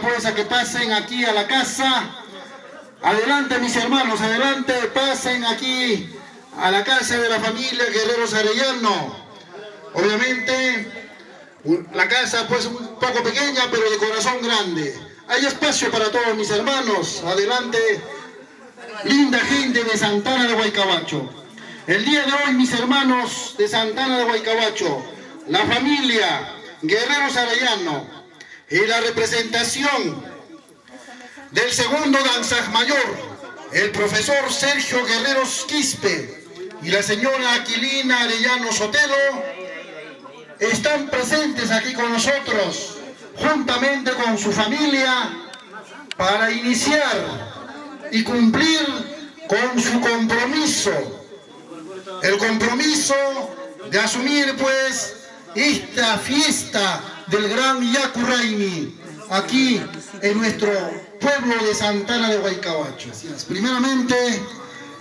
pues a que pasen aquí a la casa. Adelante mis hermanos, adelante, pasen aquí a la casa de la familia Guerreros Arellano. Obviamente la casa pues un poco pequeña, pero de corazón grande. Hay espacio para todos mis hermanos. Adelante, linda gente de Santana de Guaycabacho. El día de hoy, mis hermanos de Santana de Guaycabacho, la familia Guerreros Arellano y la representación del segundo danzas mayor, el profesor Sergio Guerreros Quispe y la señora Aquilina Arellano Sotelo, están presentes aquí con nosotros, juntamente con su familia, para iniciar y cumplir con su compromiso. El compromiso de asumir, pues, esta fiesta del gran Yacurraini, aquí en nuestro pueblo de Santana de Guaycabacho. Primeramente,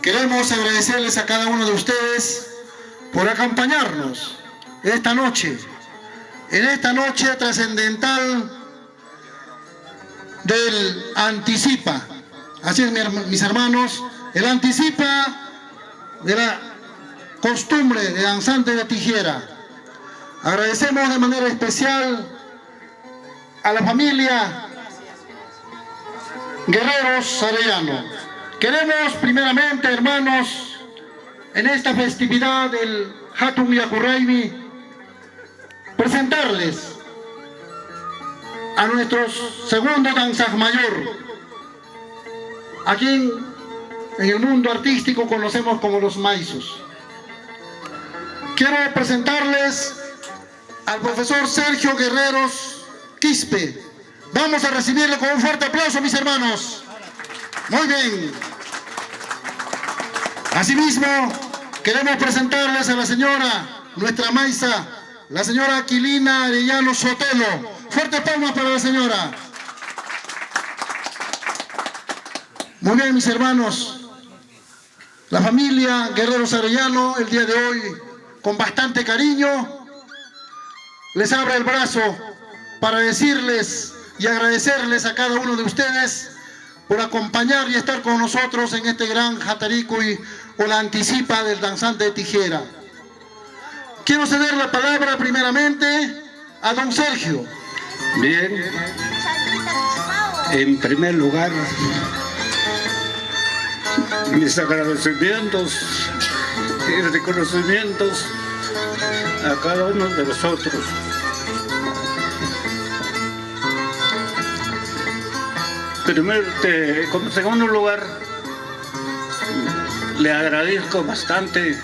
queremos agradecerles a cada uno de ustedes por acompañarnos esta noche, en esta noche trascendental del Anticipa. Así es, mis hermanos, el Anticipa de la costumbre de danzante de tijera. Agradecemos de manera especial a la familia Guerreros Arellano. Queremos primeramente, hermanos, en esta festividad del Hatum Yakurraimi, presentarles a nuestros segundo danzas mayor, a quien en el mundo artístico conocemos como los maizos. Quiero presentarles al profesor Sergio Guerreros Quispe. Vamos a recibirle con un fuerte aplauso, mis hermanos. Muy bien. Asimismo, queremos presentarles a la señora, nuestra maiza, la señora Aquilina Arellano Sotelo. Fuerte palmas para la señora. Muy bien, mis hermanos. La familia Guerreros Arellano, el día de hoy, con bastante cariño, les abre el brazo para decirles y agradecerles a cada uno de ustedes por acompañar y estar con nosotros en este gran Jataricui o la anticipa del danzante de tijera. Quiero ceder la palabra primeramente a don Sergio. Bien, en primer lugar, mis agradecimientos y reconocimientos a cada uno de vosotros. Primero, te- como segundo lugar, le agradezco bastante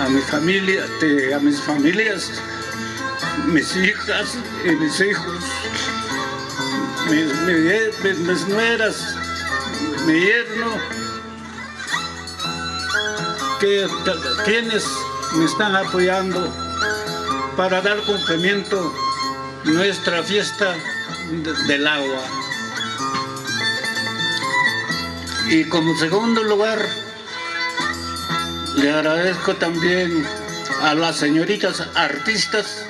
a mi familia, a mis familias, mis hijas y mis hijos, mis, mi- mis- mis nueras, mi yerno, que, quienes me están apoyando para dar cumplimiento nuestra fiesta de- del agua. Y como segundo lugar, le agradezco también a las señoritas artistas,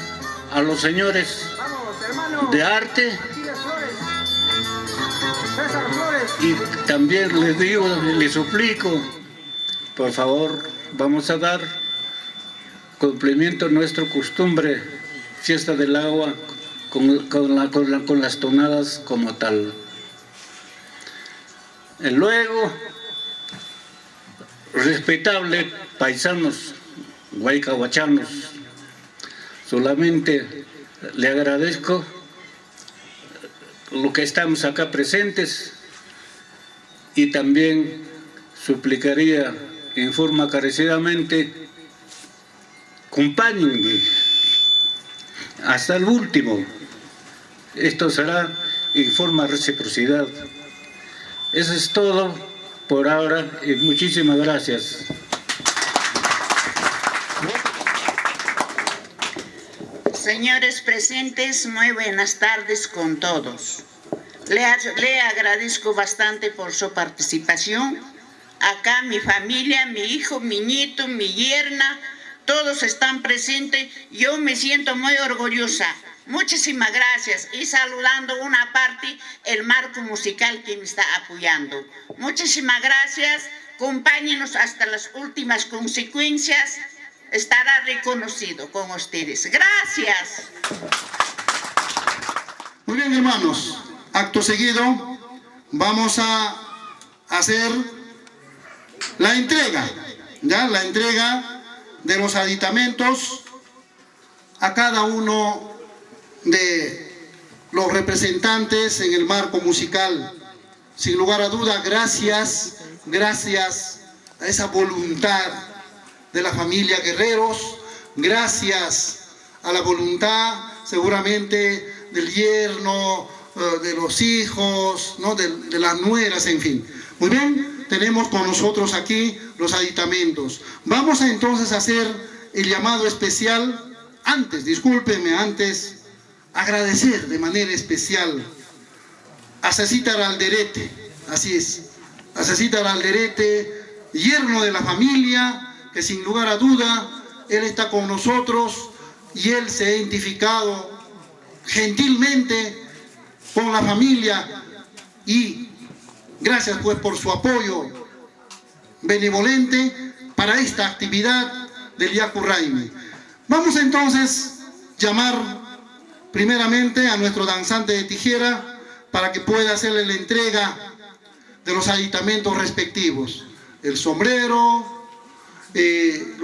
a los señores de arte. Y también les digo, les suplico, por favor, vamos a dar cumplimiento a nuestra costumbre, fiesta del agua, con, con las tonadas como tal. Y luego, respetable paisanos, guaycahuachanos, solamente le agradezco lo que estamos acá presentes y también suplicaría en forma carecidamente acompáñenme hasta el último. Esto será en forma reciprocidad. Eso es todo por ahora y muchísimas gracias. Señores presentes, muy buenas tardes con todos. Le, le, agradezco bastante por su participación. Acá mi familia, mi hijo, mi nieto, mi yerna, todos están presentes. Yo me siento muy orgullosa. Muchísimas gracias y saludando una parte el marco musical que me está apoyando. Muchísimas gracias, acompáñenos hasta las últimas consecuencias, estará reconocido con ustedes. Gracias. Muy bien hermanos, acto seguido vamos a hacer la entrega, ya la entrega de los aditamentos a cada uno de los representantes en el marco musical. Sin lugar a duda, gracias, gracias a esa voluntad de la familia Guerreros, gracias a la voluntad seguramente del yerno, eh, de los hijos, ¿no? de, de las nueras, en fin. Muy bien, tenemos con nosotros aquí los aditamentos. Vamos a entonces hacer el llamado especial, antes, discúlpenme, antes agradecer de manera especial a Cecita Alderete, así es, a Cecita Alderete, yerno de la familia, que sin lugar a duda, él está con nosotros y él se ha identificado gentilmente con la familia y gracias pues por su apoyo benevolente para esta actividad del Yacurraime. Vamos entonces a llamar primeramente a nuestro danzante de tijera para que pueda hacerle la entrega de los aditamentos respectivos. El sombrero, eh,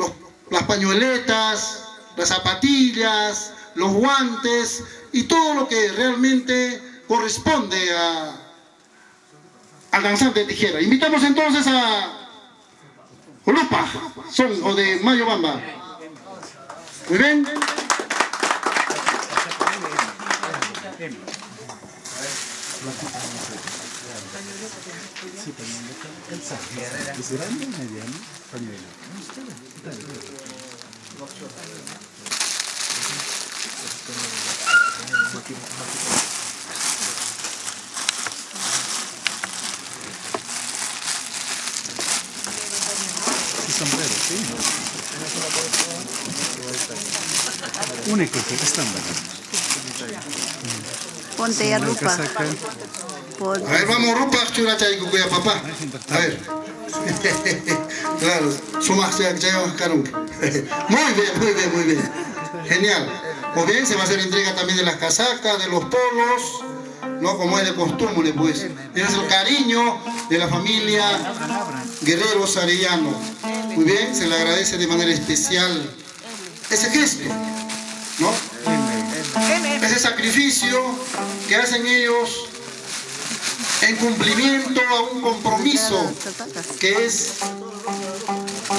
las pañueletas, las zapatillas, los guantes y todo lo que realmente corresponde a, al danzante de tijera. Invitamos entonces a Lupa, son o de Mayo Bamba. Muy bien. Sí, pañuelo. El saco. ¿Es grande o mediano? Pañuelo. sombrero, Único, estándar. Ponte ya rupa. A ver, vamos rupa, churata y cuya papá. A ver. claro, sumas ya Muy bien, muy bien, muy bien. Genial. Muy bien, se va a hacer entrega también de las casacas, de los polos, ¿no? Como es de costumbre, pues. Es el cariño de la familia Guerrero Sarellano. Muy bien, se le agradece de manera especial ese gesto, ¿no? ese sacrificio que hacen ellos en cumplimiento a un compromiso que es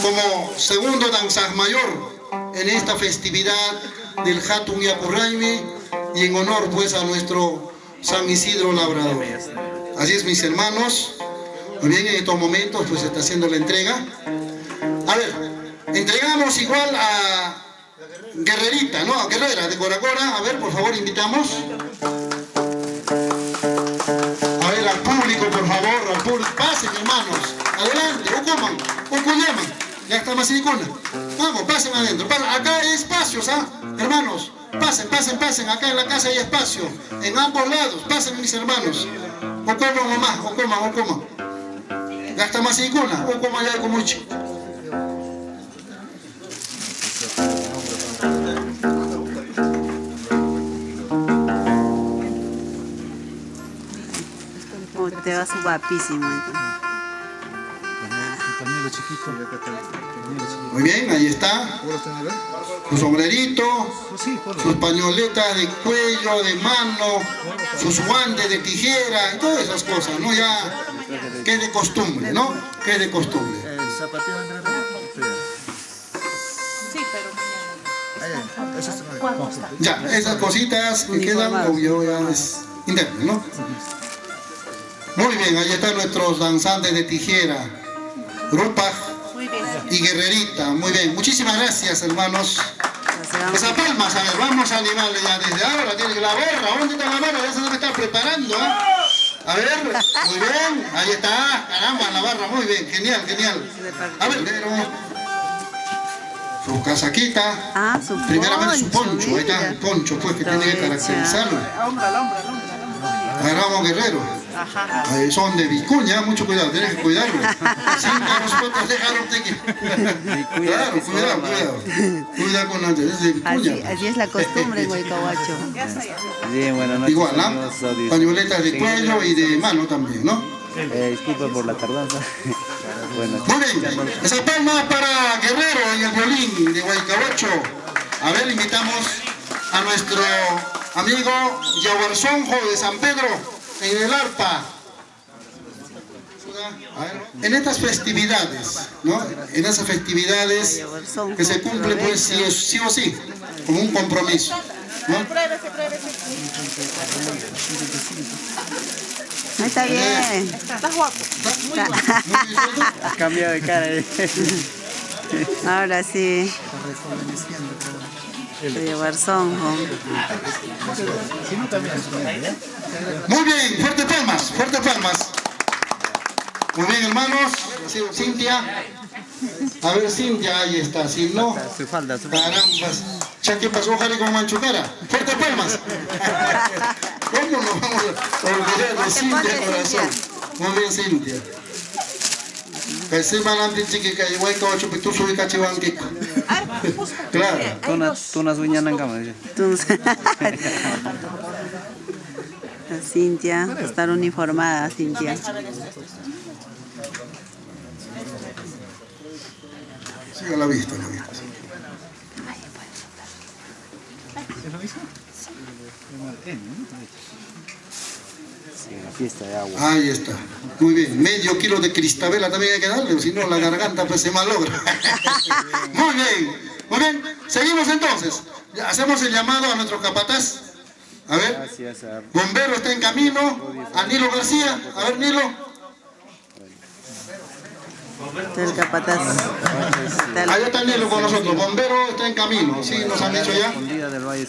como segundo danzas mayor en esta festividad del Hatun Yapurraime y en honor pues a nuestro San Isidro Labrador. Así es mis hermanos, muy bien en estos momentos pues está haciendo la entrega. A ver, entregamos igual a Guerrerita, ¿no? Guerrera de Coracora. A ver, por favor, invitamos. A ver, al público. por favor, al público. Pasen, hermanos. Adelante, o coman, o cuyeman. Ya está más silicona. Vamos, pasen adentro. Acá hay espacios, ¿ah? Hermanos, pasen, pasen, pasen. Acá en la casa hay espacio. En ambos lados. Pasen, mis hermanos. O coman mamá, o coman, o coman. Ya está más silicona. O coman ya con mucho. Oh, te vas guapísimo. Muy bien, ahí está. Su sombrerito, sus pañoletas de cuello, de mano, sus guantes de tijera y todas esas cosas, ¿no? Ya, que es de costumbre, ¿no? Que es de costumbre. Ya, esas cositas que quedan, obvio, ya es interno, ¿no? Muy bien, ahí están nuestros danzantes de tijera, Rupa y Guerrerita. Muy bien, muchísimas gracias, hermanos. Esas palmas, a ver, vamos a animarle ya desde ahora. Tiene la gorra, ¿dónde está la barra? Ya se debe estar preparando, ¿eh? A ver, muy bien, ahí está, caramba, la barra, muy bien, genial, genial. A ver, pero su casaquita, ah, su primeramente su poncho, ahí está el poncho pues que tiene que caracterizarlo. Agarramos guerrero. Ajá. son de Vicuña, mucho cuidado, tienes que cuidarlo. Cinco nosotros dejaron que... Claro, cuidado, cuidado. Cuidado con la es de Vicuña. Así, así, es la costumbre. Bien, buenas noches. Igual, ¿no? Pañoletas de cuello y de mano también, ¿no? Eh, disculpa por la tardanza. Muy bien, esa palma para Guerrero en el violín de Huaycahuacho. A ver, invitamos a nuestro amigo Yaguarzonjo de San Pedro en el arpa. En estas festividades, ¿no? En esas festividades que se cumple pues sí o sí, o sí como un compromiso. ¿no? Está bien. Estás guapo. Has cambiado de cara. Ahora sí. De llevar sonjo. Muy bien, fuerte palmas, fuerte palmas. Muy bien, hermanos. Cintia. A ver, Cintia, ahí está. Si no, carambas. ¿Ya qué pasó, Jari, con Manchucara? Fuerte palmas. ¿Cómo nos vamos a olvidar de Cintia, corazón? Muy bien, Cintia. Kasi malamtin chiqui que igual que ocho pitu subi cachivanqui. Claro. Tunas uñas en cama. Cintia, estar uniformada, Cintia. Siga la vista, la vista. la fiesta de agua. Ahí está. Muy bien. Medio kilo de cristabela también hay que darle, si no la garganta pues se malogra. Muy bien. Muy bien. Seguimos entonces. Hacemos el llamado a nuestro capataz. A ver. Bombero está en camino. A Nilo García. A ver, Nilo. El capataz. Ahí está Nilo con nosotros. Bombero está en camino. ¿Sí? ¿Nos han dicho ya? del Valle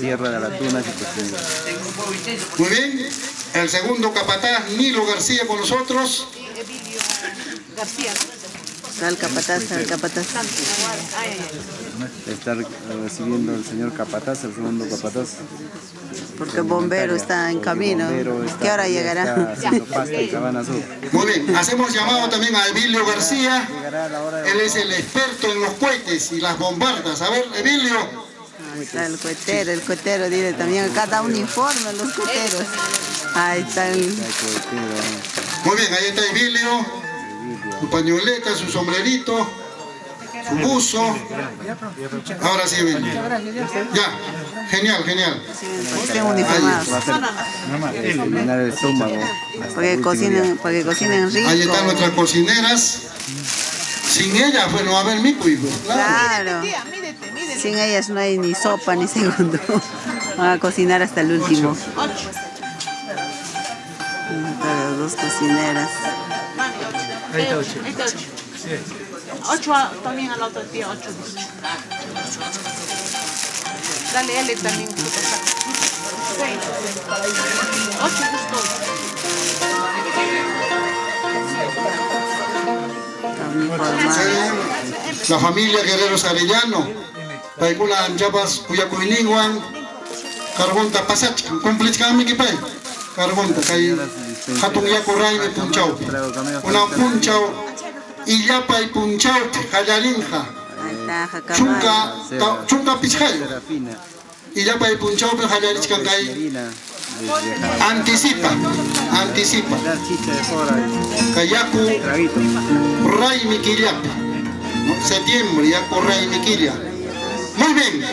Tierra de la Tuna Muy bien. El segundo capataz, Nilo García con nosotros. García. El capataz, el capataz. Está recibiendo el señor capataz, el segundo capataz. Porque el bombero está en camino. ¿Qué hora llegará? Muy bien, hacemos llamado también a Emilio García. Él es el experto en los cohetes y las bombardas. A ver, Emilio. Ahí está el cohetero, el cohetero dice también cada uniforme los coheteros. Ahí está el... Muy bien, ahí está Emilio su pañoleta, su sombrerito, su buzo. Ahora sí, bien. Ya, genial, genial. Para que cocinen, para que cocinen rico. Ahí están nuestras cocineras. Sin ellas, pues no va a haber mi pues, claro. Sin ellas no hay ni sopa ni segundo. Van a cocinar hasta el último. Para las dos cocineras. Este 8. Este 8. Sí. 8 también al otro día, 8 Dale L también. 6. 8 justo. La familia Guerreros Arellano, Paikula Anchapas, Cuyacuiniguan, Carbonta Pasach, Cumplitz Kami Kipay, Carbonta, Cay hatun yakuraymi punchawpi, una punchaw illapay punchawpi, hallarinja, Ahí está, Jacamay. chunka, ta- chunka pichhay, Serafina, illapay punchawpi hallarichkan kay Irina, desde Jara- anticipa, anticipa, La chicha de fora, kayaku traguito. Ray Miquiliapi. ¿no? Septiembre, ya con Ray Miquilia. Muy bien.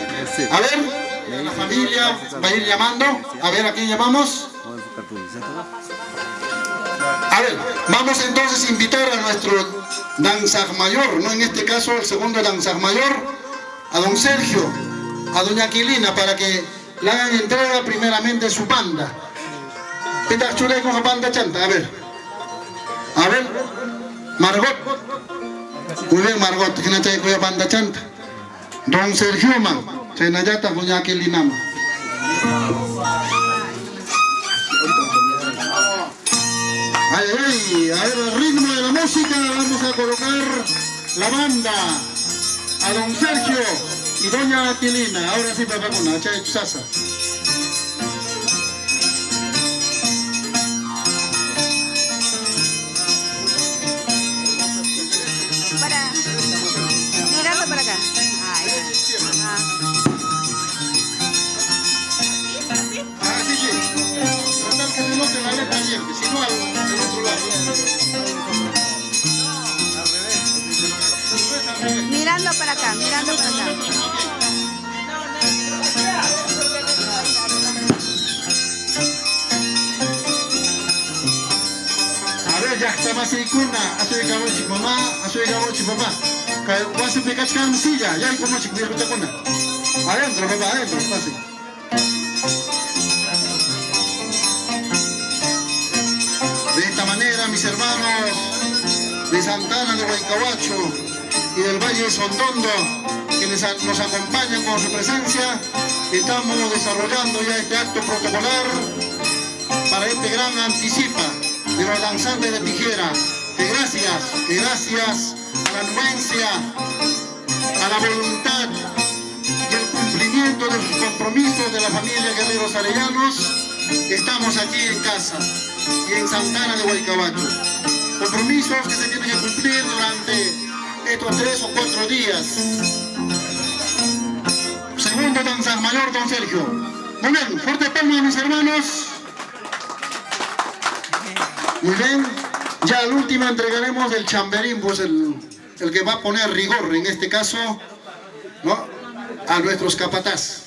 A ver, la familia va a ir llamando. A ver, ¿a quién llamamos? A ver, vamos entonces a invitar a nuestro danzag mayor, ¿no? En este caso, el segundo danzag mayor, a don Sergio, a doña Aquilina, para que le hagan entrega primeramente su banda. Pita chule con la banda chanta, a ver. A ver, Margot. Muy bien, Margot, que no te cuya banda chanta. Don Sergio, man, se doña Aquilina. man. A ver, el ritmo de la música vamos a colocar la banda a don Sergio y doña Aquilina. Ahora sí, papá, con la chay que si no, al otro lado. Mirando para acá, mirando para acá. A ver, ya está más kuna, asoy gawochi mamá, asoy gawochi papá. Que vas a pegar silla, ya hay como chico, mira, kuna. Adentro, papá, adentro, pase. Hermanos de Santana de Huaycahuacho y del Valle de Sondondo, a- nos acompañan con su presencia, estamos desarrollando ya este acto protocolar para este gran anticipa de los danzantes de tijera. Que gracias, que gracias a la anuencia, a la voluntad y el cumplimiento de sus compromisos de la familia Guerreros Arellanos, estamos aquí en casa y en Santana de Huaycabacho. Compromisos que se tienen que cumplir durante estos tres o cuatro días. Segundo danza mayor, don Sergio. Muy bien, fuerte palma mis hermanos. Muy bien, ya al último entregaremos el chamberín, pues el, el que va a poner rigor, en este caso, ¿no? a nuestros capataz.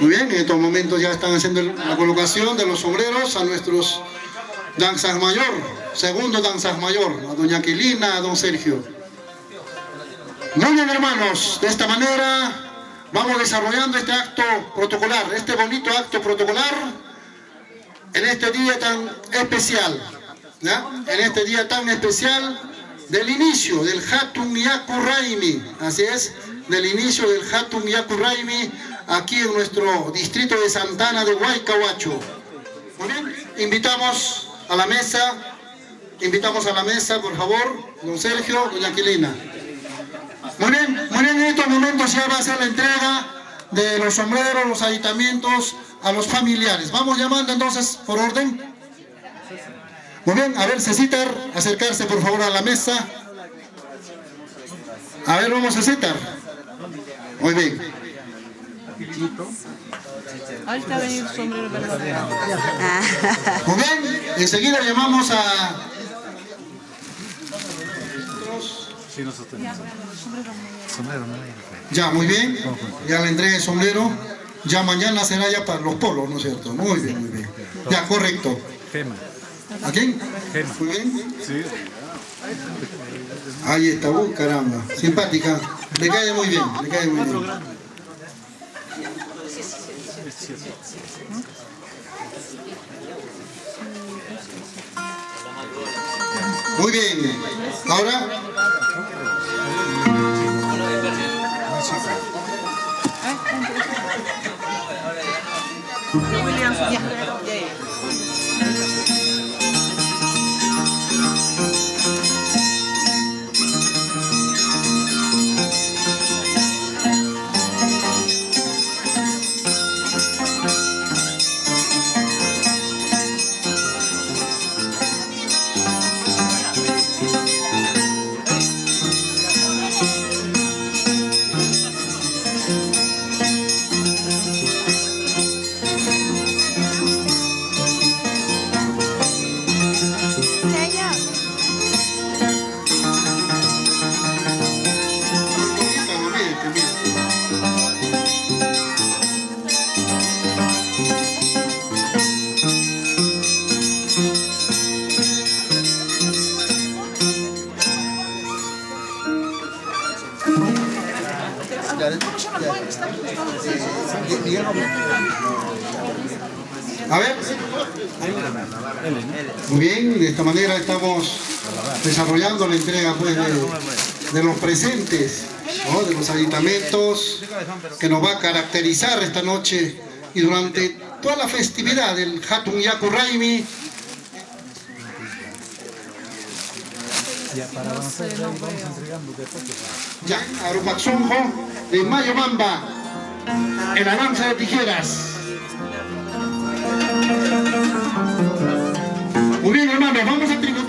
Muy bien, en estos momentos ya están haciendo la colocación de los sombreros a nuestros danzas mayor, segundo danzas mayor, a doña Aquilina, a don Sergio. Muy bien, hermanos, de esta manera vamos desarrollando este acto protocolar, este bonito acto protocolar en este día tan especial, ¿ya? en este día tan especial del inicio del Hatun Yaku Raimi, así es, del inicio del Hatun Yaku Raimi aquí en nuestro distrito de Santana de Huaycahuacho. Muy bien, invitamos a la mesa, invitamos a la mesa, por favor, don Sergio, doña Aquilina. Muy bien, muy bien, en estos momentos ya va a ser la entrega de los sombreros, los aditamientos a los familiares. Vamos llamando entonces por orden. Muy bien, a ver, Cecitar, acercarse por favor a la mesa. A ver, vamos a Cecitar. Muy bien. Ahorita venir sombrero verde. Ah, Muy bien, enseguida llamamos a... Ya, muy bien. Ya le entregué el sombrero. Ya mañana será ya para los polos, ¿no es cierto? Muy bien, muy bien. Ya, correcto. ¿A quién? Muy bien. Ahí está, uh, caramba. Simpática. Le cae muy bien, le cae muy bien. Muy bien. Ahora, Williams, ya. entrega de, los presentes, de los aditamentos que nos va a caracterizar esta noche y durante toda la festividad del Hatun Yaku Raimi. Ya, Arupaxunjo de Mayo Mamba, el avance de tijeras. Muy bien, hermanos, vamos a tributar.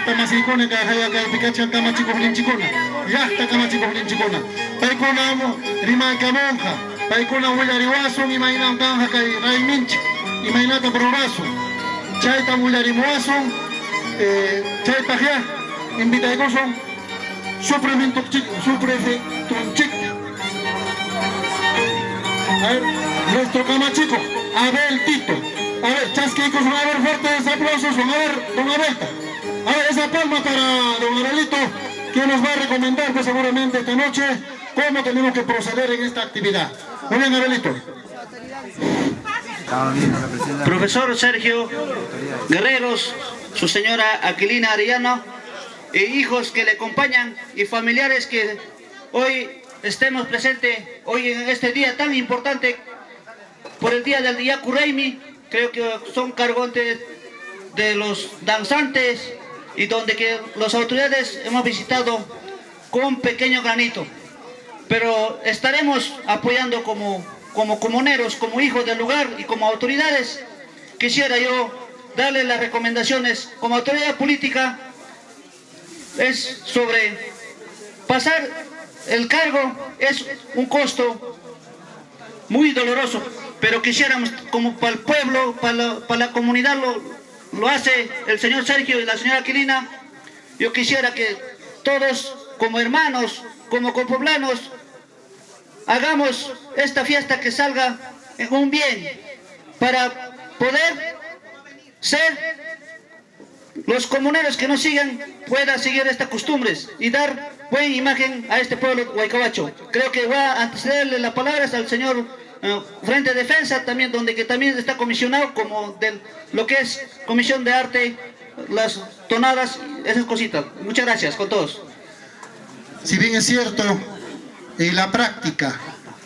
Autoridades. Ya está Masicone, que acá acá el Picacho, acá Machico Chicona. Ya está acá Machico Chicona. Paikona Rima Camonja. Paikona Willariwaso, Imaina Kanja, Ray Minch. Imainata Probrazo. Chaita Willarimuaso. Chaita Ya. Invita a Gozo. Supremento Chic, Suprefectum Chic. A ver, nuestro camachico, Abel Tito. A ver, chasquicos, a ver, fuertes aplausos, a ver, don Abelta. Esa palma para don Abelito, que nos va a recomendar pues, seguramente esta noche cómo tenemos que proceder en esta actividad. Muy bien, presidenta. Profesor Sergio Guerreros, su señora Aquilina Arellano, e hijos que le acompañan y familiares que hoy estemos presentes, hoy en este día tan importante, por el día del Yaku Reimi, creo que son cargontes de los danzantes y donde que las autoridades hemos visitado con pequeño granito. Pero estaremos apoyando como, como comuneros, como hijos del lugar y como autoridades. Quisiera yo darle las recomendaciones como autoridad política es sobre pasar el cargo es un costo muy doloroso, pero quisiéramos como para el pueblo, para la, para la comunidad lo, lo hace el señor Sergio y la señora Aquilina, yo quisiera que todos como hermanos, como copoblanos, hagamos esta fiesta que salga en un bien para poder ser los comuneros que nos sigan puedan seguir estas costumbres y dar buena imagen a este pueblo guaycabacho. Creo que va a antecederle las palabras al señor eh, Frente de Defensa, también donde que también está comisionado como de lo que es Comisión de Arte, las tonadas, esas cositas. Muchas gracias con todos. Si bien es cierto, en la práctica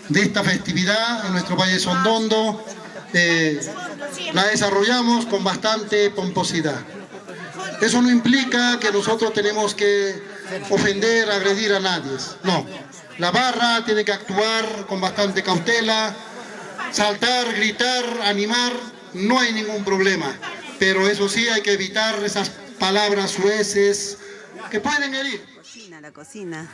de esta festividad en nuestro Valle Sondondo eh, la desarrollamos con bastante pomposidad. Eso no implica que nosotros tenemos que ofender, agredir a nadie. No, la barra tiene que actuar con bastante cautela, saltar, gritar, animar, no hay ningún problema. Pero eso sí, hay que evitar esas palabras sueces que pueden herir. Cocina, la cocina.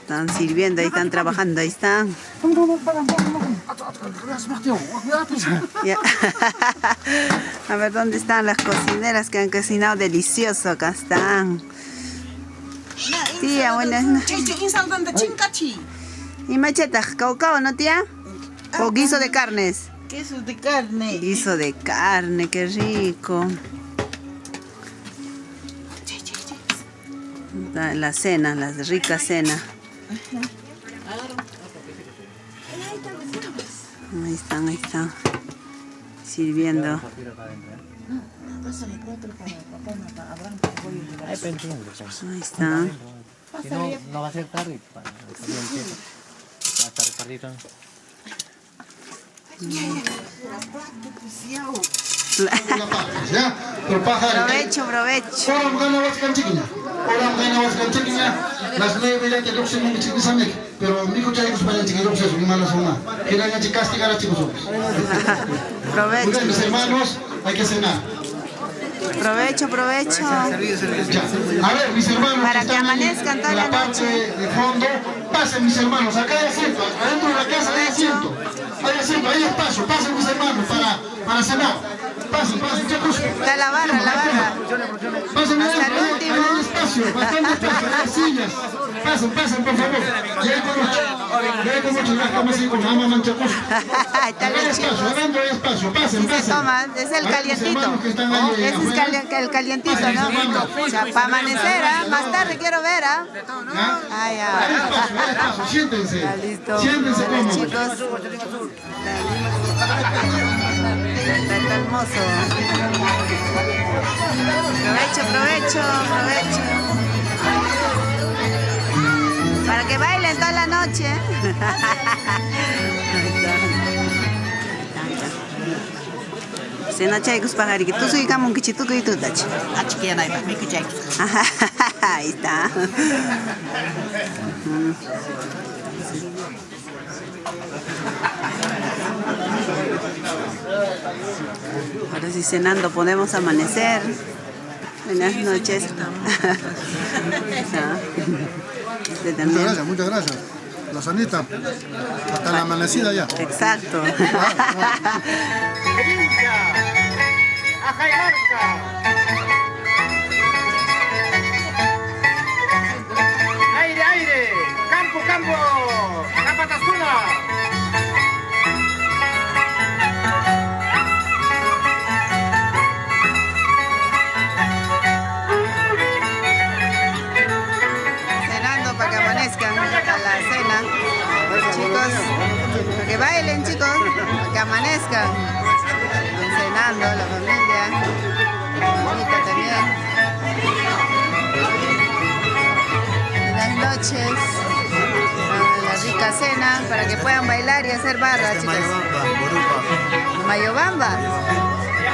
Están sirviendo, ahí están trabajando, ahí están. A ver, ¿dónde están las cocineras que han cocinado delicioso? Acá están. Tía, buenas ¿Y macheta? ¿Caucao, no tía? ¿O guiso de carnes? Queso de carne. Guiso de carne, qué rico. La, la cena, la rica cena. Ahí están, ahí están. Sirviendo. Ahí están. Si no, no va a ser tarde. para- también empieza. Va a estar Provecho, provecho. Provecho, mis hermanos, hay que cenar. Provecho, provecho. A ver, mis hermanos, Para que amanezcan toda la la parte de fondo, pasen mis hermanos, acá hay asiento, adentro de la casa hay asiento, hay asiento, hay espacio, pasen mis hermanos para, para cenar. Pasen, pasen, chicos. Está la barra, la barra. Pasen Hasta el último. hay espacio, bastante espacio, hay sillas. Pasen, pasen, por favor. Ya hay con ya hay con mucho, ya estamos con ama manchacos. Espacio, pasen, toma, es el calientito. Ese es el calientito, ¿no? O sea, para amanecer, ¿ah? Más tarde quiero ver, ¿ah? Ya. siéntense. Siéntense cómodos. chicos. Hermoso. Provecho, provecho, provecho. Para que bailen toda la noche. Se no chaykus pajariki, tú soy kamun kichituku y tú tachi. Ahí está. Ahora sí cenando podemos amanecer. Buenas noches. Ah. Este Muchas gracias, muchas gracias. La sanita, hasta la amanecida ya. Exacto. Aire, aire, campo, campo, Capatasuna. Chicos, para que bailen chicos, para que amanezcan. Cenando la familia, la mamita también. Buenas noches. La rica cena para que puedan bailar y hacer barra, chicos. Mayobamba.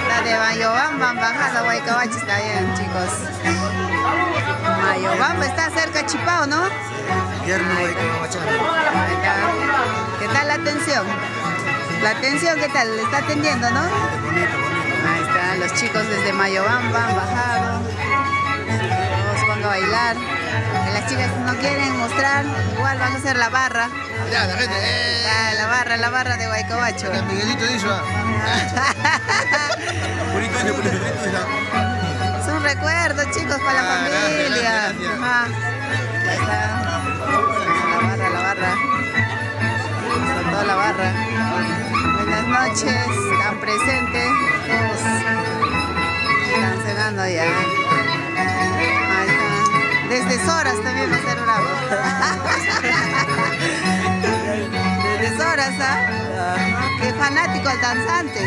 La de Mayobamba, bajada Huaycabachi está bien, chicos. Mayobamba está cerca Chipao, ¿no? Está. ¿Qué tal la atención? La atención, ¿qué tal? ¿Le está atendiendo, no? Ahí están los chicos desde Mayobamba han bajado. Todos van a bailar. Las chicas no quieren mostrar, igual van a hacer la barra. Ya, la gente, eh. La barra, la barra de Guaycobacho. Miguelito dice, ah. un recuerdo, chicos, para la Ah, familia. Ajá. Ahí está. La barra, la barra. Está toda la barra. Buenas noches, están presentes. Todos están cenando ya. Ahí está. Desde Soras también va a ser bravo. Desde Soras, ¿ah? Qué fanático al danzante.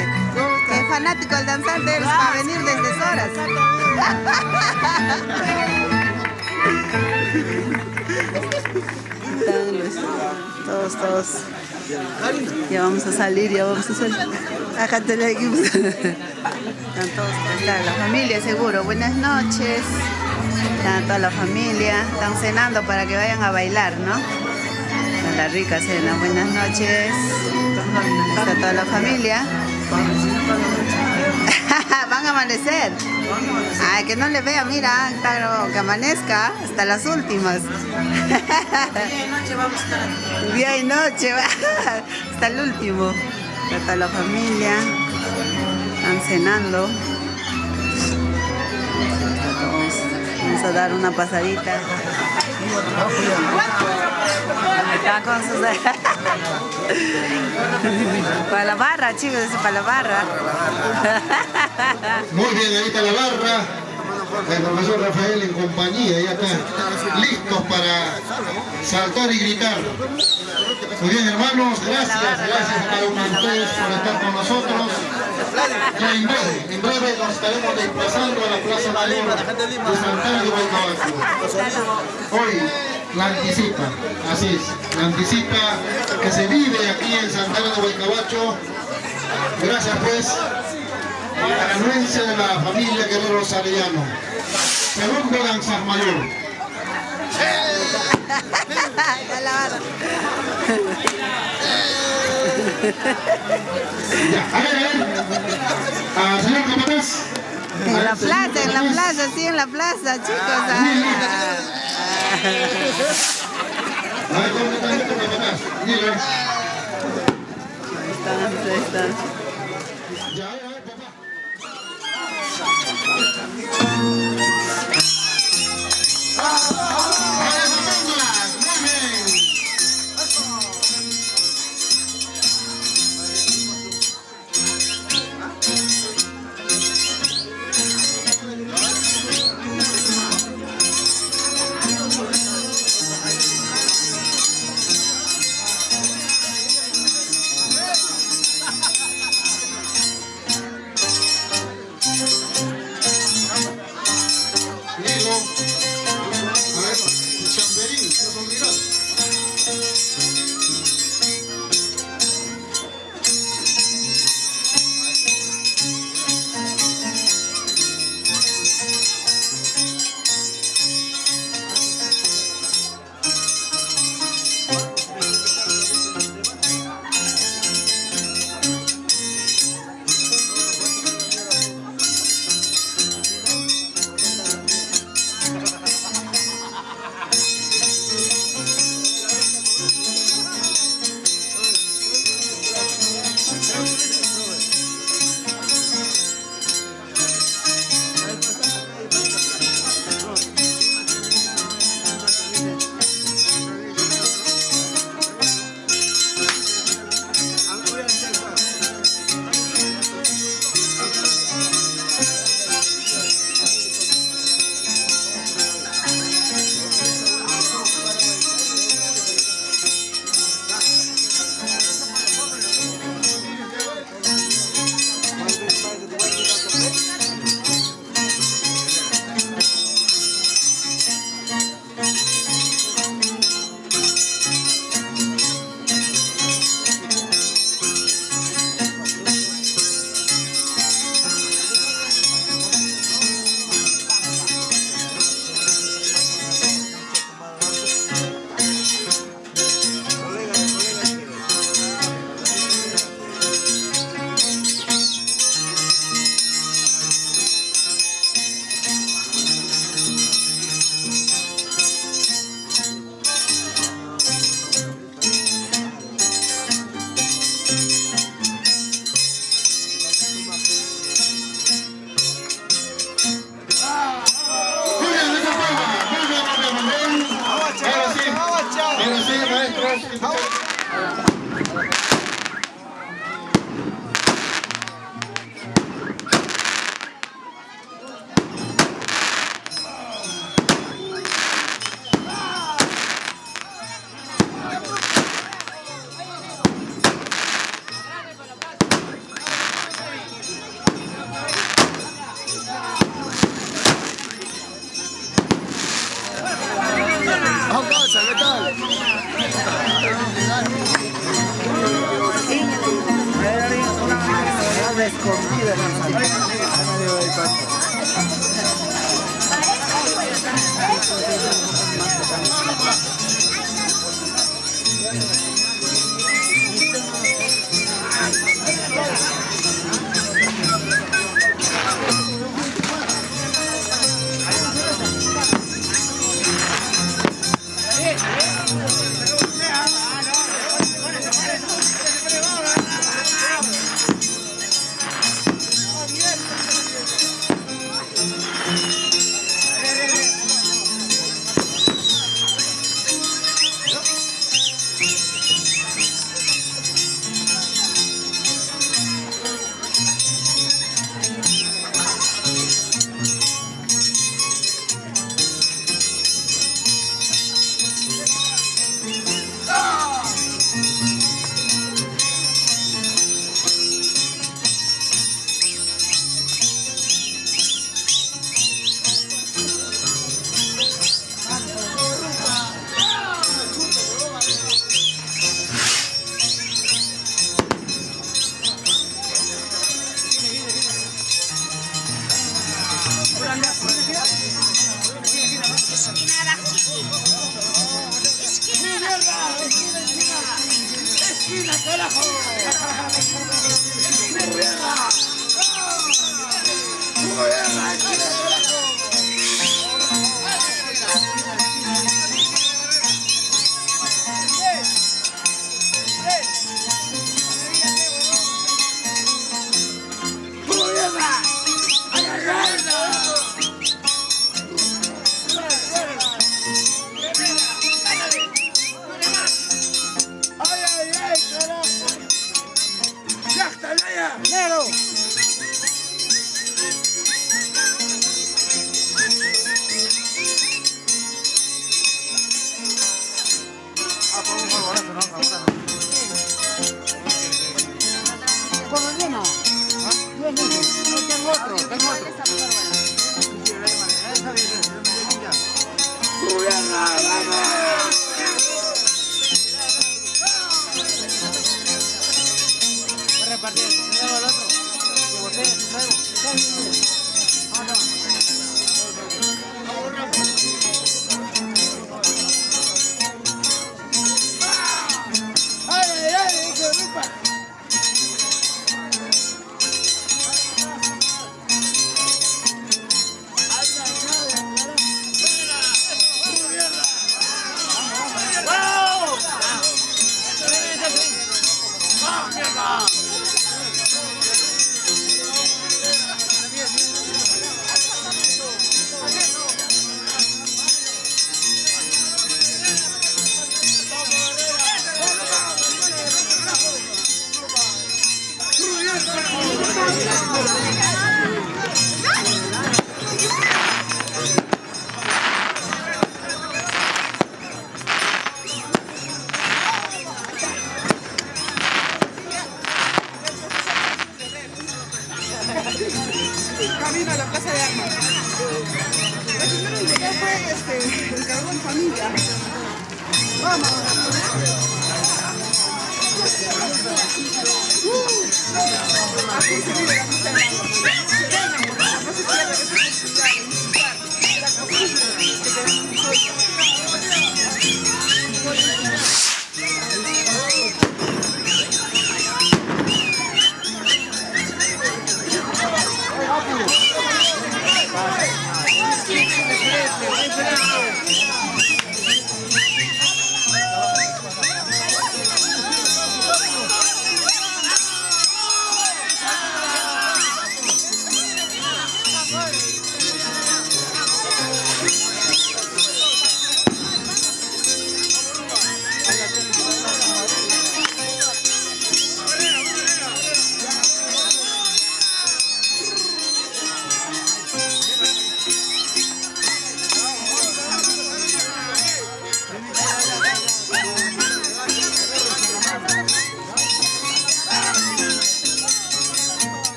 Qué fanático al danzante eres para venir desde Soras. Todos, todos. Ya vamos a salir, ya vamos a salir. Acá te la. Están todos, está la familia seguro. Buenas noches. Está toda la familia. Están cenando para que vayan a bailar, ¿no? Está la rica cena. Buenas noches. Está toda la familia. Van a amanecer. Ay, que no le vea, mira, claro, que amanezca hasta las últimas. Día y noche, hasta el último. Toda la familia. Están cenando. Vamos a dar una pasadita. Está con sus... para la barra, chicos, para la barra. Muy bien, ahí está la barra. El profesor Rafael en compañía, ya está listos para saltar y gritar. Muy bien, hermanos, gracias, gracias a cada uno de ustedes por estar con nosotros. Ya en breve, en breve nos estaremos desplazando a la Plaza Mayor de Santana de. Hoy la anticipa, así es, la anticipa que se vive aquí en Santana de Guaycabacho. Gracias pues a la anuencia de la familia Guerrero Sarellano. Segundo danzas mayor. Ya, a ver, a ver. Ah. En la plaza, en la plaza, sí, en la plaza, chicos. ah. A ver, ¿dónde está el capataz? Dile. Ahí están. Ya, a ver, papá. ¡A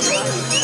Costumbre.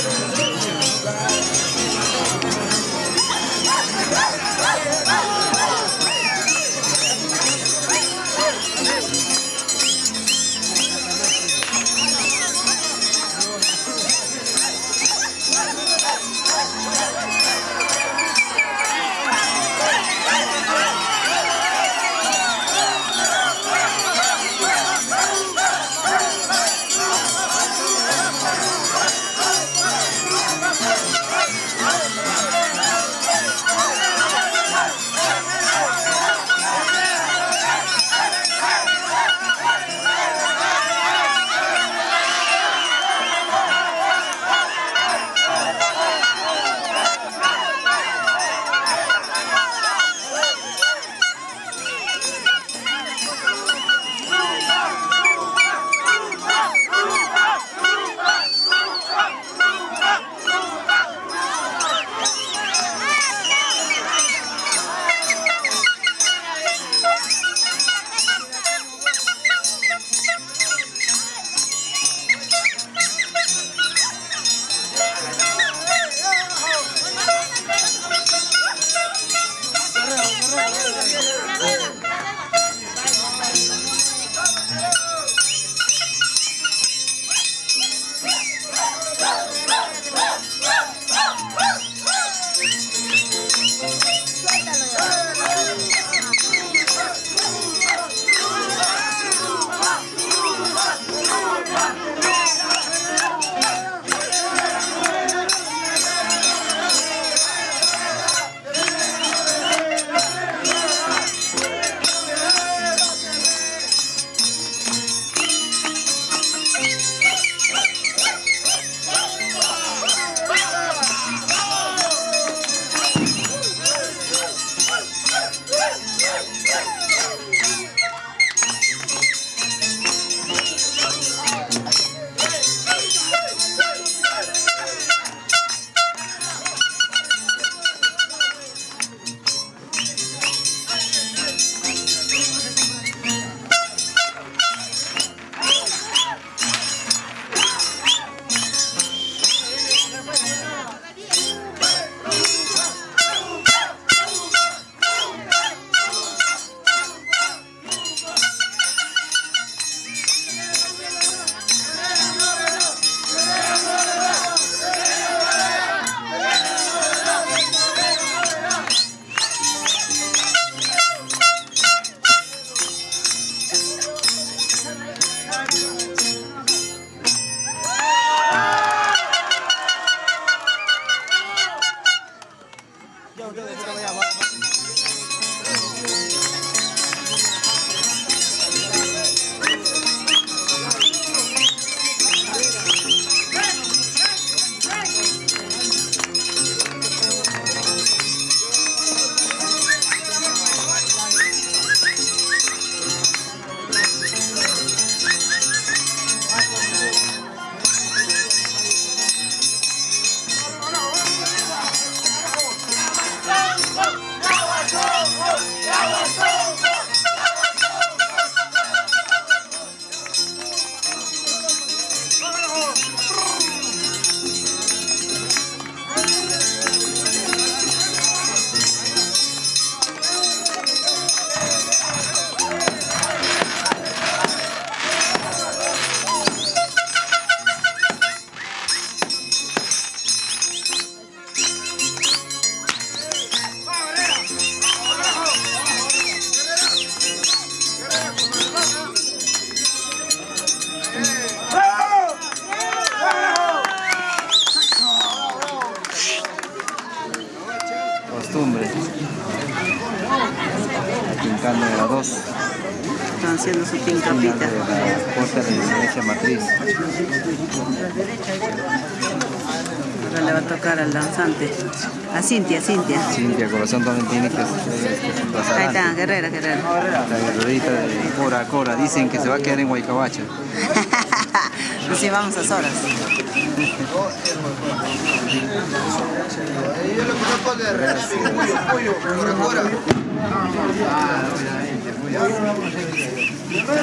Cintia, Cintia. Corazón también tiene que, pasar Ahí está, guerrera, guerrera. La guerrerita de Cora Cora. Dicen que se va a quedar en Huaycabacha. Así vamos a horas.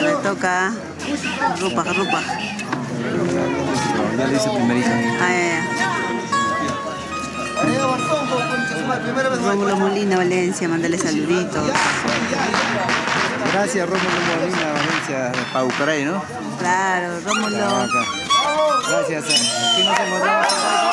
Le toca Rupa, Rupa. Ya le hice primerito. Ah, ya, ya. Rómulo Molina, Valencia, mándale saluditos. Gracias, Rómulo Molina, Valencia, de Paucaray, ¿no? Claro, Rómulo. Gracias. Aquí nos encontramos.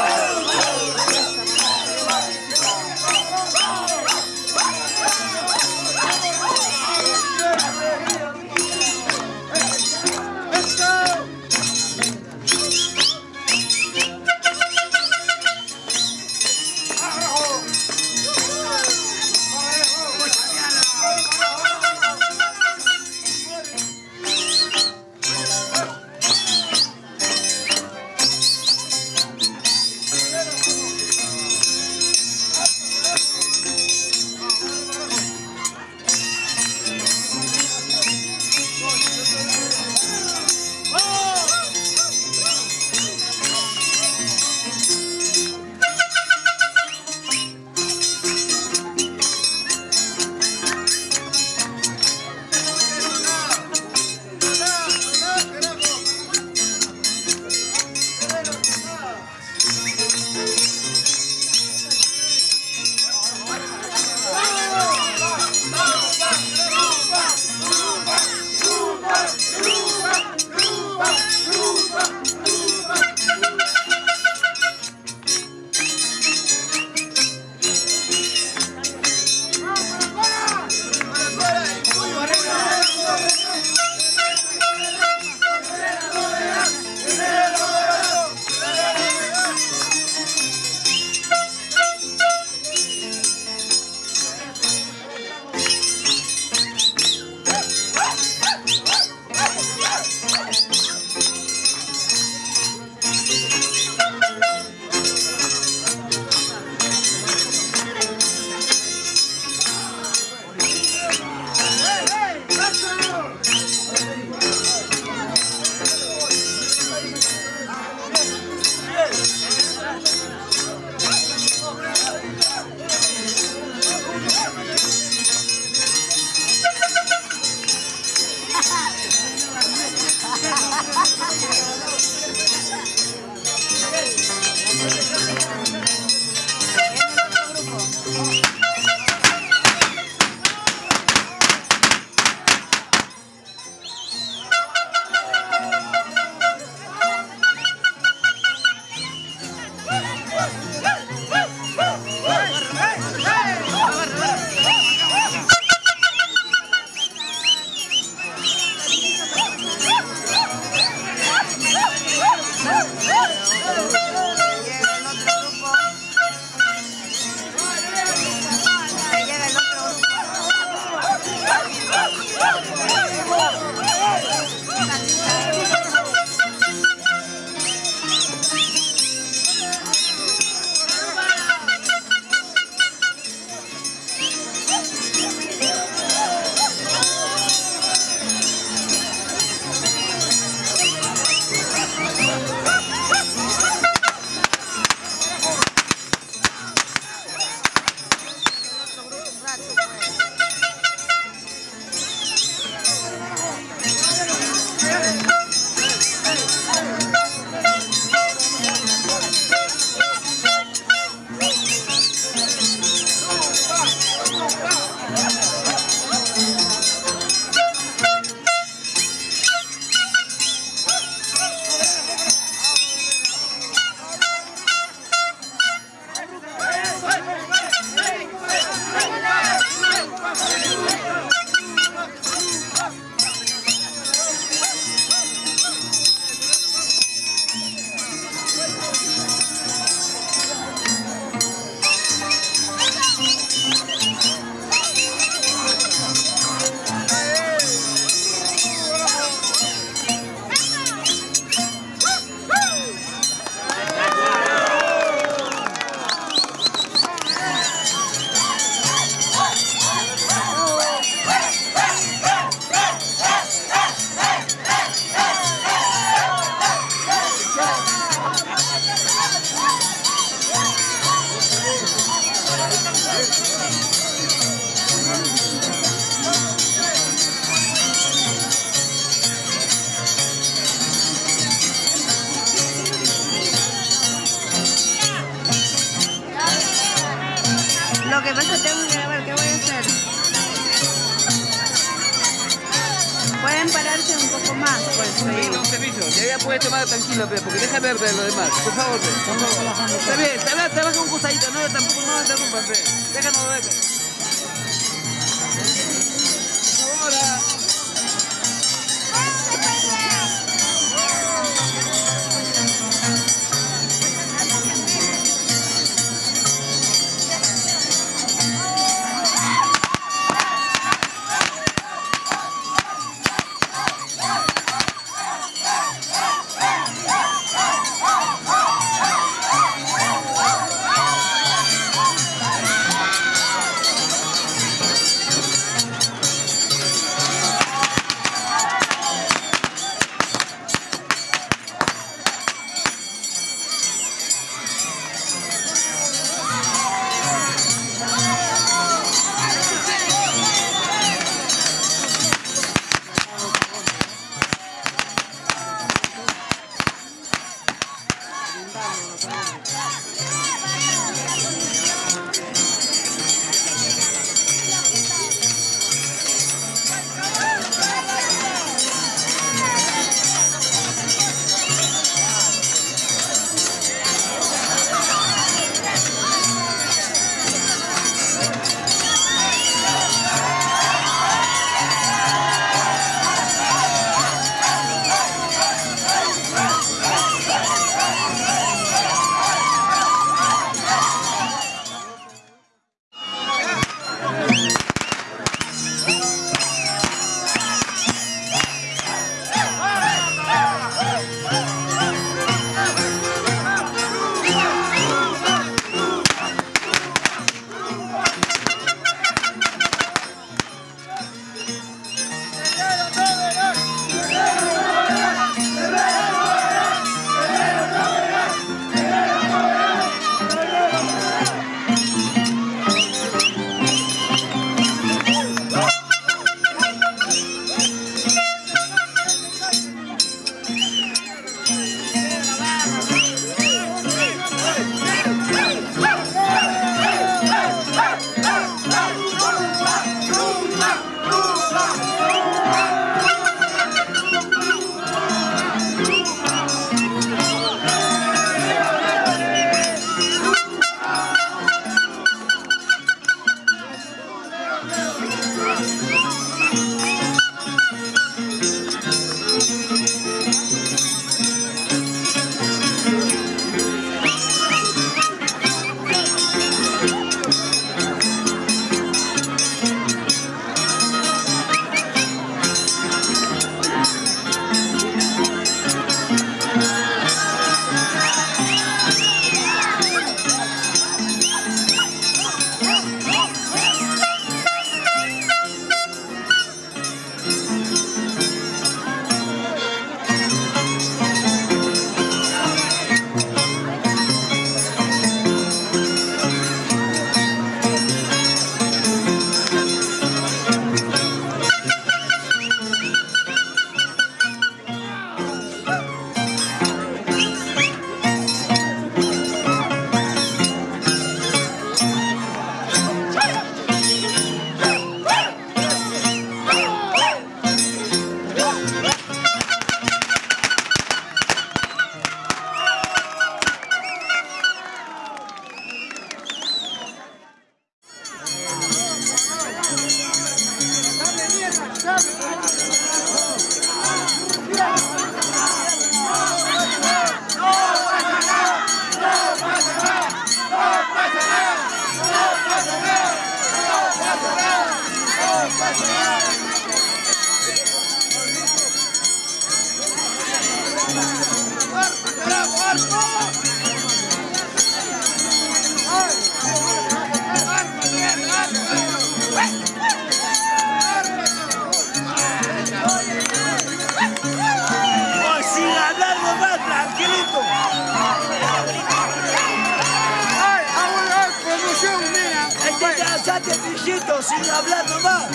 Mijito, sin hablar nomás.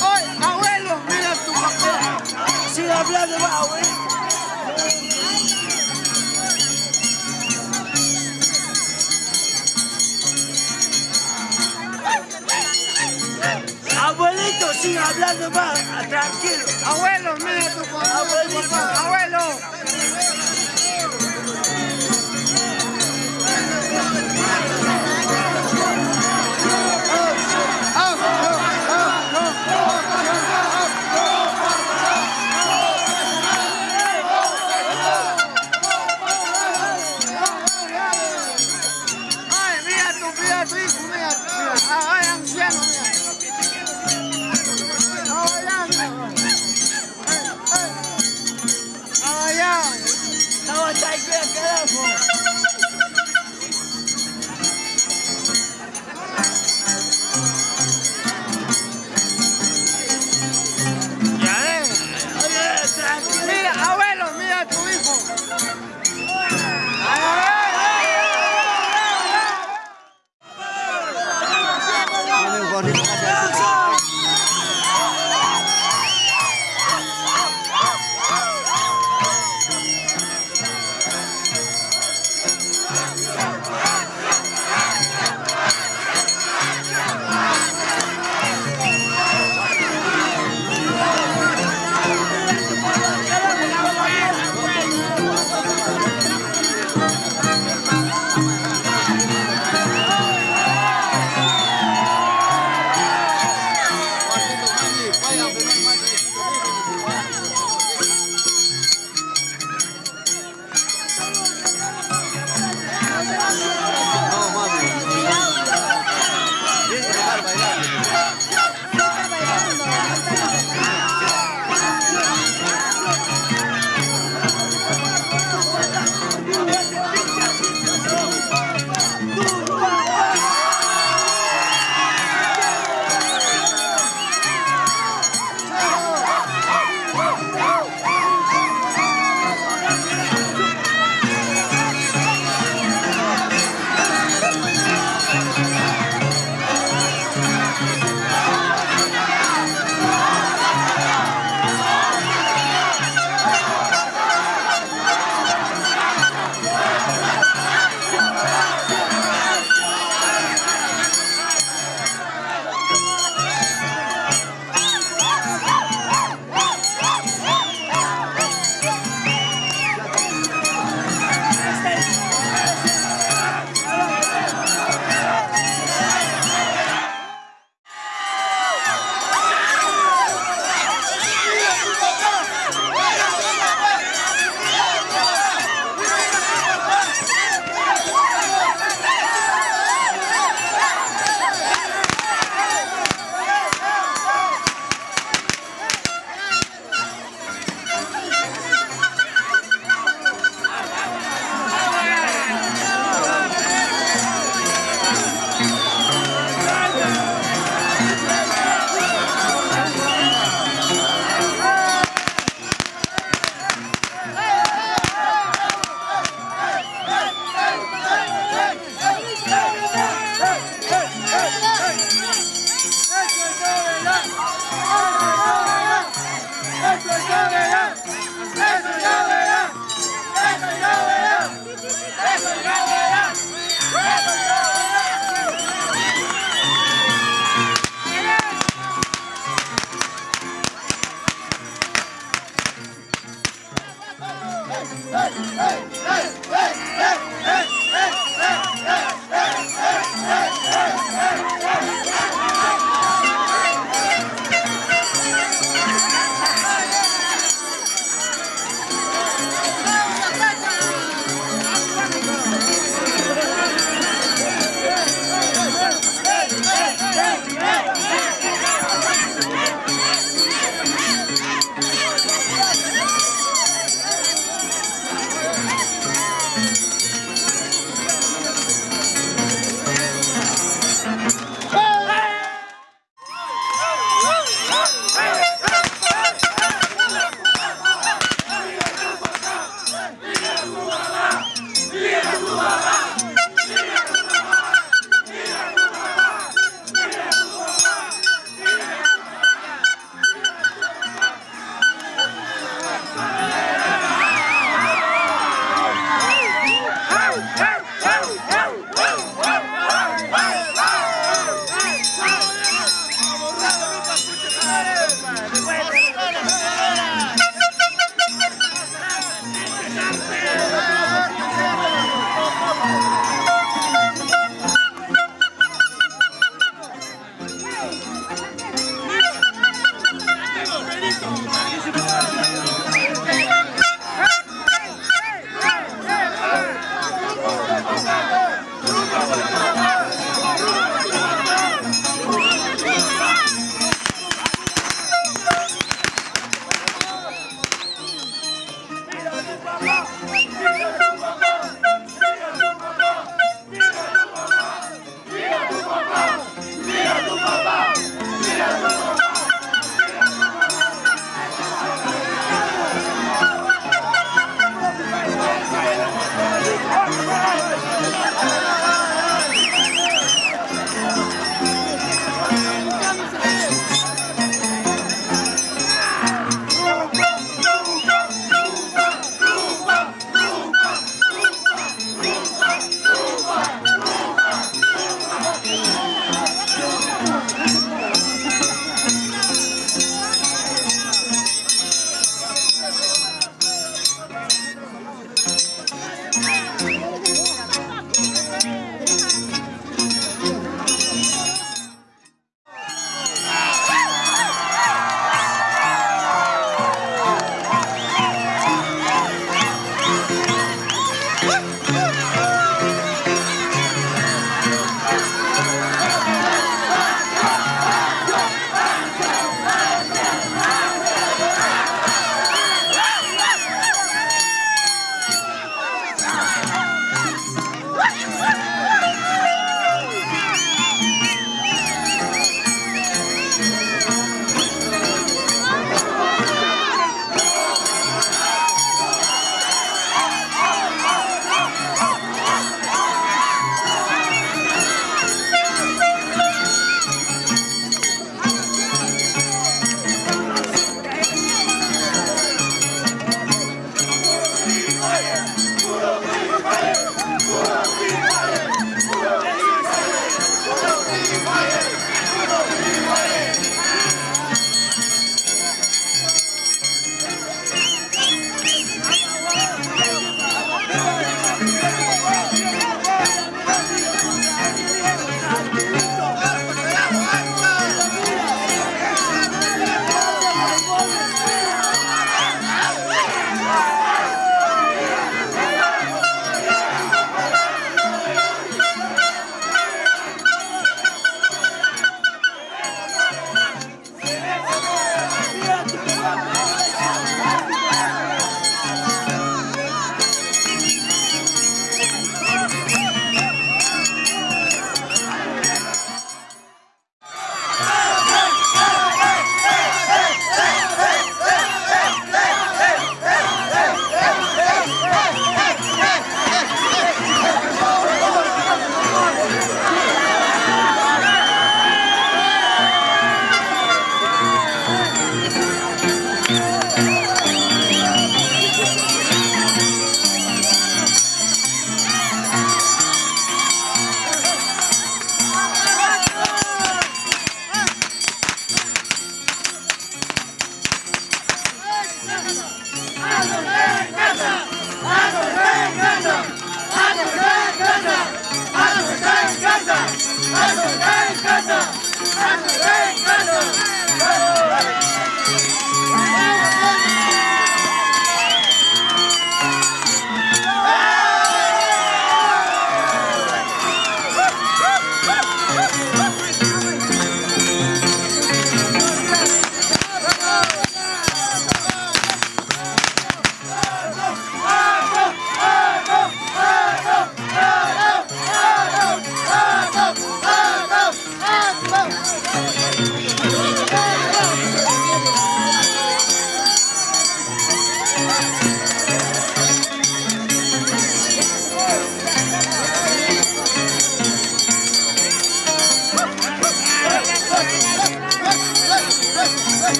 ¡Ay, abuelo, mira tu papá! Sin hablar nomás, abuelo. Abuelito, sin siga hablando más, ah, tranquilo. Abuelo, mira tu Abuelito. Abuelo.